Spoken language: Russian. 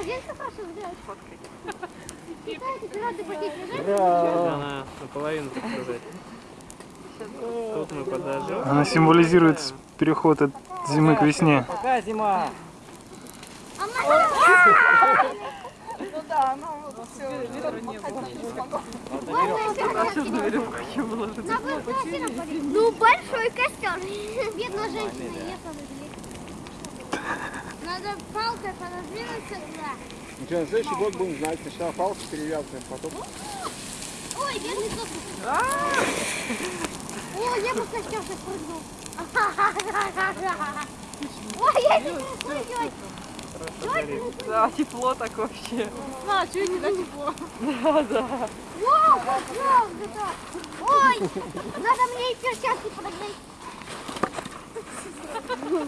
Паша. Китайцы, пираты, она наполовину, так сказать. Тут мы подожжем. Она символизирует переход от зимы к весне. Пока зима. Ну да, ну все, не было. Ну, большой костер. Бедная женщина, я Надо палкой пододвинуться туда. Ну что, на следующий год будем знать. Сначала палку перевязываем, потом... Ой, бедный сосуд. Ой, я костер сейчас прыгнул. Ой, я не могу Да, тепло так вообще. А, что не да тепло? Вау, правда, Ой, надо мне и перчатки подогнать.